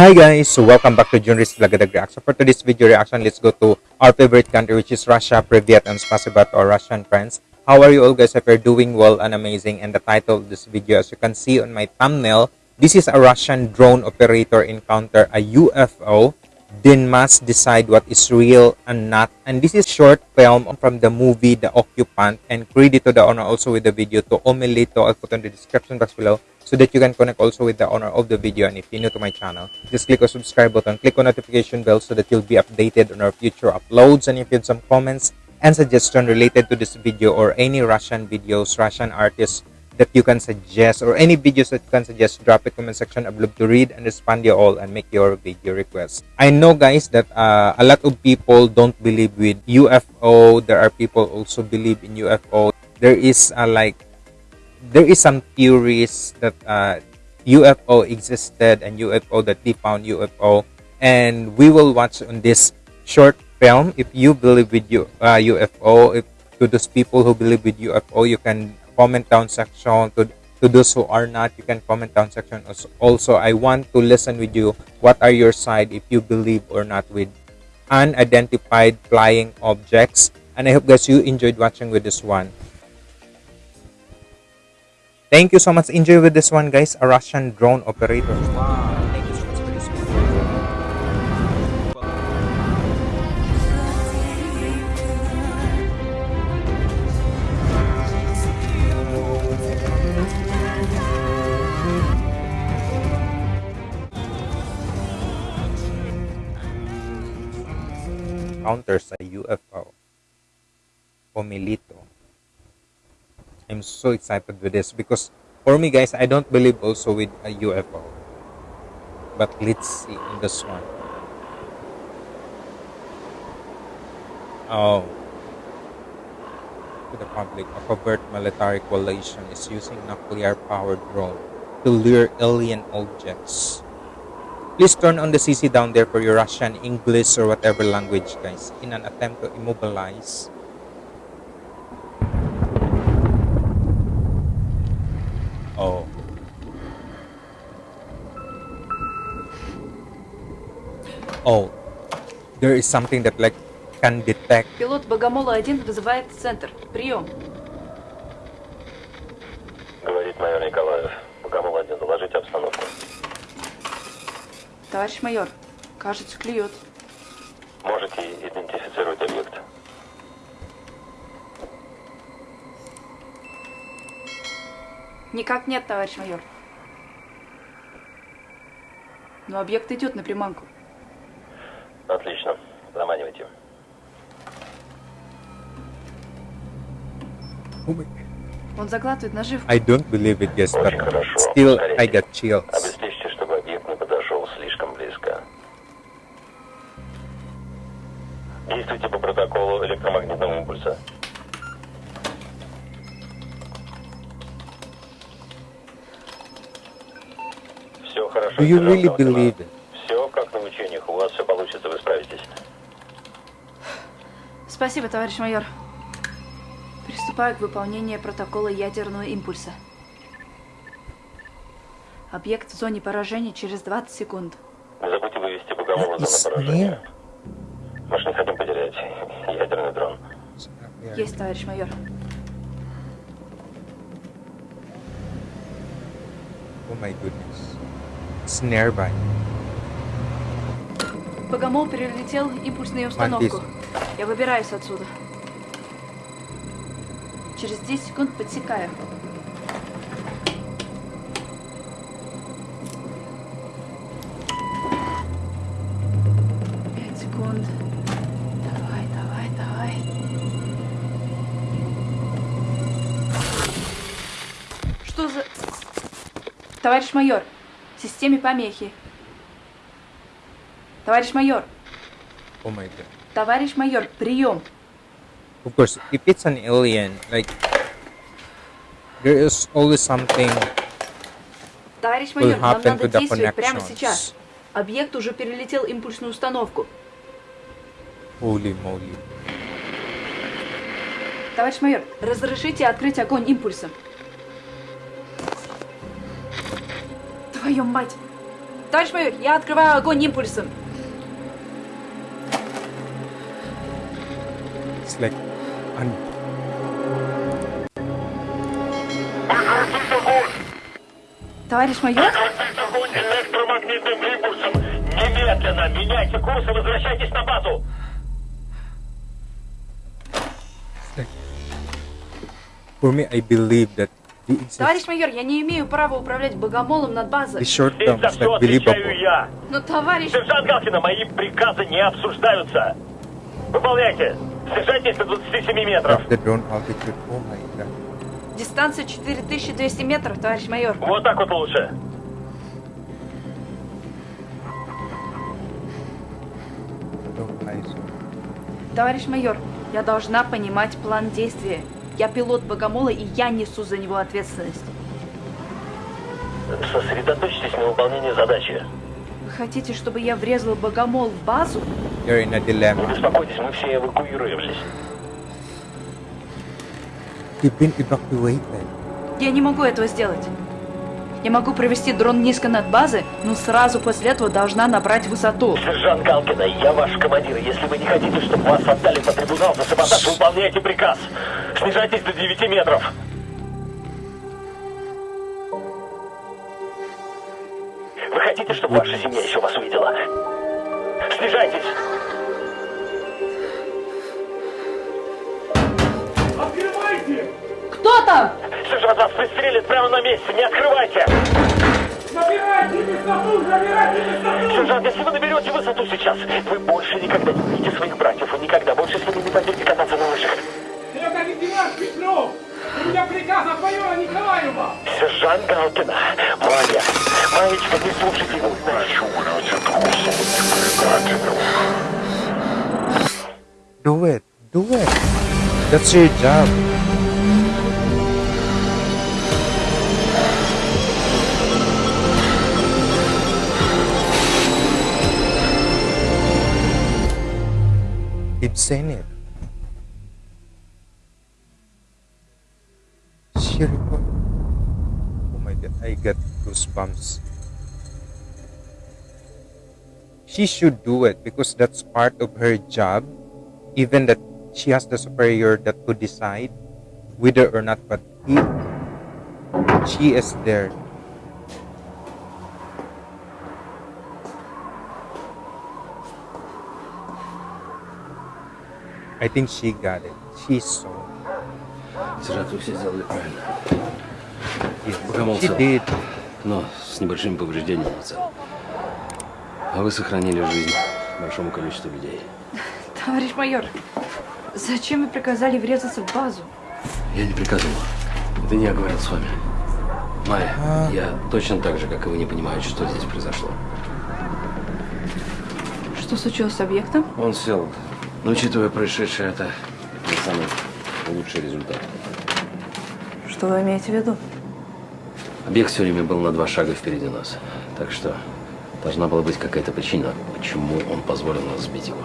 Hi guys, so welcome back to Junris Vlogadag Reaction. For today's video reaction, let's go to our favorite country which is Russia. Privyet and spasiba to our Russian friends. How are you all guys? If you're doing well and amazing. And the title of this video, as you can see on my thumbnail, this is a Russian drone operator encounter a UFO then must decide what is real and not. And this is short film from the movie The Occupant and credit to the owner also with the video to Omeleto. I'll put on the description box below so that you can connect also with the owner of the video. And if you're new to my channel, just click on subscribe button, click on notification bell so that you'll be updated on our future uploads. And if you have some comments and suggestion related to this video or any Russian videos, Russian artists, that you can suggest or any videos that you can suggest drop it comment section i'd love to read and respond you all and make your video requests i know guys that uh, a lot of people don't believe with ufo there are people also believe in ufo there is uh, like there is some theories that uh, ufo existed and ufo that they found ufo and we will watch on this short film. If you believe with you uh, ufo if to those people who believe with ufo you can comment down section. To to those who are not you can comment down section. Also i want to listen with you. What are your side if you believe or not with unidentified flying objects? And i hope guys you enjoyed watching with this one thank you so much enjoy with this one guys a russian drone operator wow. encounters a UFO. Pomilito. I'm so excited with this because for me guys, I don't believe also with a UFO. But let's see in this one. Oh. To the public, a covert military coalition is using nuclear-powered drone to lure alien objects Please turn on the CC down there for your Russian, English, or whatever language, guys, in an attempt to immobilize. Oh. Oh. There is something that like can detect. Пилот Богомола-1 вызывает центр. Прием. Говорит майор Николаев. Богомол-1, доложите обстановку. Товарищ майор, кажется, клюет. Никак нет, товарищ майор. Но объект идет на приманку. Отлично. Заманивайте. Он заглатывает наживку. I don't believe it, yes, but still I got chills. Действуйте по протоколу электромагнитного импульса. Хорошо. Do you really believe it? Все как на учениях. У вас все получится, вы справитесь. Спасибо, товарищ майор. Приступаю к выполнению протокола ядерного импульса. Объект в зоне поражения через 20 секунд. Не забудьте вывести в зону поражения. Мы же не хотим потерять ядерный дрон. Есть, товарищ майор. Oh my goodness is nearby. Богомол перелетел импульсную установку. Я выбираюсь отсюда. Через 10 секунд подсекаю. Пять секунд. Давай, давай, давай. Что за... Товарищ майор, системе помехи. Товарищ майор. Oh my god. Товарищ майор, прием. Of course, if it's an alien, like there is always something Товарищ майор, нам надо действовать прямо сейчас. Объект уже перелетел импульсную установку. Holy moly. Товарищ майор, разрешите открыть огонь импульсом. Твою мать! Товарищ майор, я открываю огонь импульсом. Like un- Товарищ майор? Прекратить огонь электромагнитным импульсом! Немедленно меняйте курс и возвращайтесь на базу! for me, I believe that Товарищ майор, я не имею права управлять богомолом над базой. term за все отвечаю я! Но, товарищ... Сержант Галкина, мои приказы не обсуждаются! Выполняйте! Снижайтесь до 27 метров! Дистанция 4200 метров, товарищ майор. Вот так вот лучше! Товарищ майор, я должна понимать план действия. Я пилот богомола, и я несу за него ответственность. Сосредоточьтесь на выполнении задачи. Хотите, чтобы я врезал богомол в базу? You're in a Не dilemma. беспокойтесь, мы все эвакуировались. You've been evacuated. Я не могу этого сделать. Я могу провести дрон низко над базой, но сразу после этого должна набрать высоту. Сержант Галкина, я ваш командир. Если вы не хотите, чтобы вас отдали по трибунал за саботаж, выполняйте приказ. Снижайтесь до 9 метров. Вы хотите, чтобы ваша семья еще вас увидела? Снижайтесь. Кто там? Сержант вас пристрелит прямо на месте. Не открывайте. Сержант, если вы наберете высоту сейчас, вы больше никогда не увидите своих братьев. Вы никогда больше с ними не пойдете кататься на лыжах. Лейтенант Петров! У меня приказ от майора Николаева! Сержант Галкина, Майя, Маечка, не слушайте его. Do it. Do it. That's your job. You've seen it. Record. Oh my god, I got goosebumps. She should do it because that's part of her job even that she has the superior that could decide whether or not but if she is there I think she got it. She saw. Сержант, вы все сделали правильно. She цел. did. Но с небольшими повреждениями в целом. А вы сохранили жизнь большому количеству людей. Товарищ майор, зачем вы приказали врезаться в базу? Я не приказывал. Это не я говорил с вами. Майя, я точно так же, как и вы, не понимаю, что здесь произошло. Что случилось с объектом? Он сел. Но учитывая происшедшее, это не самый лучший результат. Что вы имеете в виду? Объект все время был на два шага впереди нас. Так что должна была быть какая-то причина, почему он позволил нас сбить его.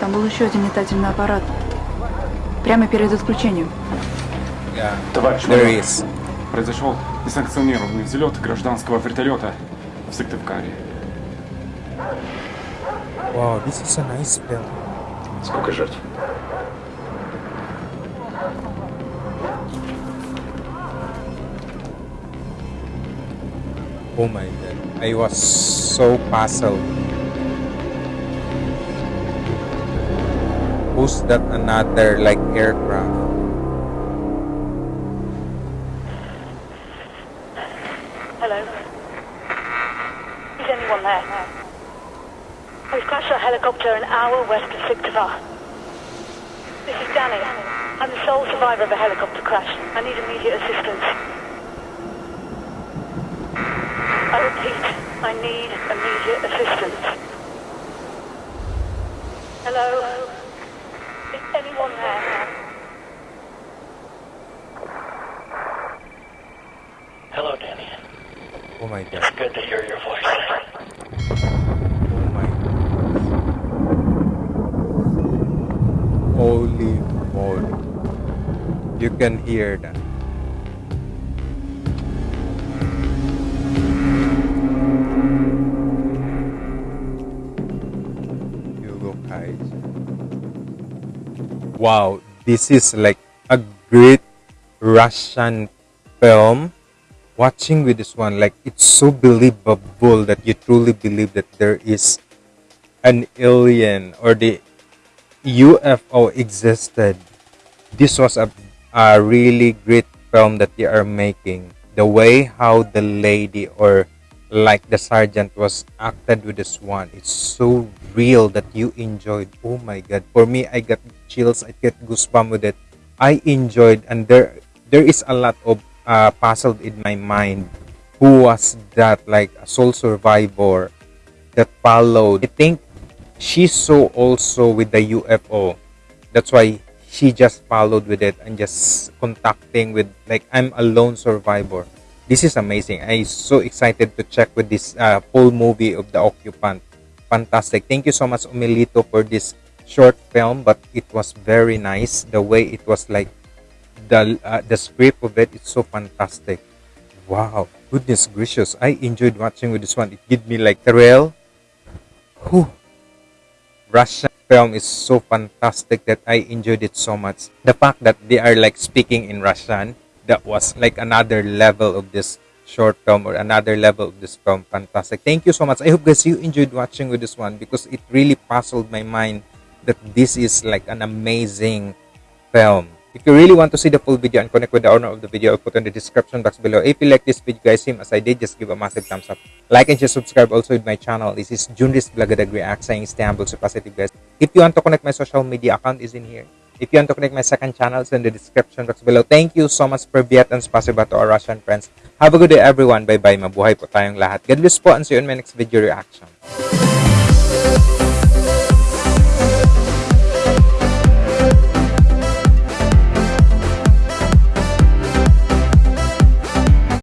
Там был еще один летательный аппарат. Прямо перед отключением. Товарищ майор. Произошел несанкционированный взлет гражданского вертолета в Сыктывкаре. Wow, this is a nice film. Сколько жертв? Oh my god. I was so puzzled. Who's that another like aircraft? Hello. Is anyone there? We've helicopter an hour west of Syktyvkar. This is Danny. I'm the sole survivor of a helicopter crash. I need immediate assistance. Oh, I repeat, I need immediate assistance. Hello? Is anyone there? Hello, Danny. Oh my god. It's good to hear your voice. you can hear that. You. Wow, this is like a great Russian film. Watching with this one, like it's so believable that you truly believe that there is an alien or the UFO existed. This was a a really great film that they are making. The way how the lady or like the sergeant was acted with this one, it's so real that you enjoyed. Oh my god! For me, I got chills. I get goosebumps with it. I enjoyed, and there there is a lot of uh, puzzled in my mind. Who was that? Like a sole survivor that followed. I think she saw also with the UFO. That's why she just followed with it and just contacting with like I'm a lone survivor. This is amazing. I'm so excited to check with this uh, full movie of the occupant. Fantastic. Thank you so much Omeleto for this short film, but it was very nice. The way it was like the uh, the script of it, it's so fantastic. Wow, goodness gracious! I enjoyed watching with this one. It gave me like thrill. Whew. Russian film is so fantastic that I enjoyed it so much. The fact that they are like speaking in Russian, that was like another level of this short film or another level of this film. Fantastic. Thank you so much. I hope guys you enjoyed watching with this one because it really puzzled my mind that this is like an amazing film. If you really want to see the full video and connect with the owner of the video, I'll put in the description box below. If you like this video guys, same as I did, just give a massive thumbs up. Like and just subscribe also with my channel. This is Junris Blagadag React saying stay humble, so positive guys. If you want to connect my social media account is in here. If you want to connect my second channel, it's in the description box below. Thank you so much for Viet and spasiba to our Russian friends. Have a good day everyone. Bye-bye. Mabuhay po tayong lahat. God bless po and see you in my next video reaction.